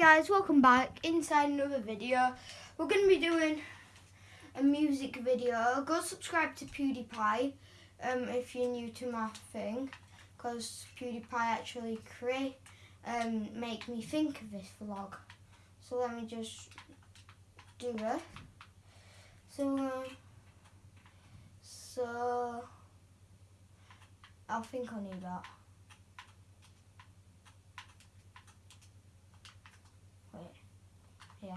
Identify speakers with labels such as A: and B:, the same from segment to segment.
A: guys, welcome back inside another video. We're going to be doing a music video. Go subscribe to PewDiePie um, if you're new to my thing because PewDiePie actually create um, make me think of this vlog. So let me just do it. So, uh, so I think I need that. yeah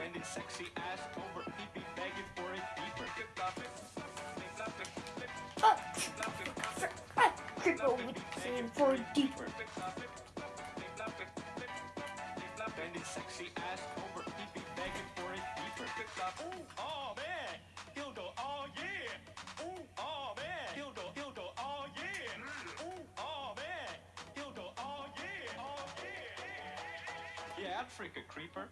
B: Bend his sexy ass over. He'd be begging for it deeper.
A: oh, creeper with for deeper
B: Bend his sexy ass over. He'd be begging for it deeper. Ooh, oh man, dildo, oh yeah. Ooh, oh man, dildo, dildo, oh yeah. Ooh, oh man, dildo, oh yeah, oh yeah. Yeah, freak a creeper.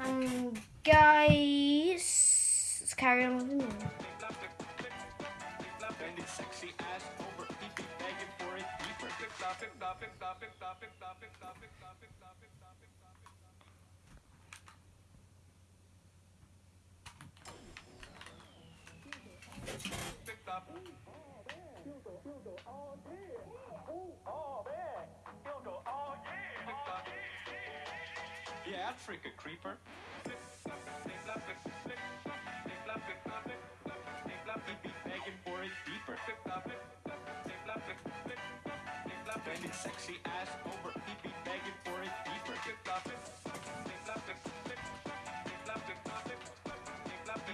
A: Um guys let's carry on with the
B: Yeah, I'd freak a creeper. Sexy ass over. He'd be begging for it deeper. He'd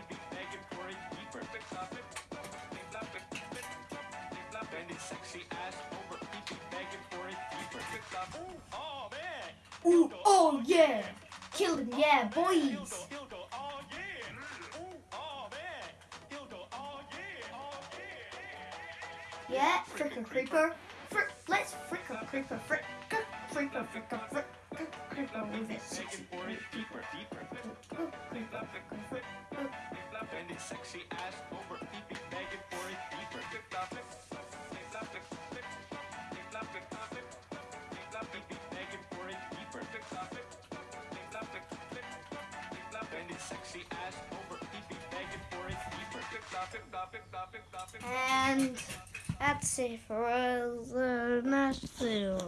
B: be begging for it deeper. Bend his sexy ass over. He'd be begging for it deeper. Ooh, oh man.
A: Ooh, oh yeah Killed him yeah boys
B: oh yeah. Ooh, oh oh yeah. Oh yeah.
A: yeah frick a frick let's frick a frick a frick a frick a with it
B: for it deeper, deeper. Bend his sexy ass over. Be begging for it deeper. He'd be begging for it deeper. Bend his sexy ass over. Be begging for it deeper.
A: And that's it for us. Uh, nice to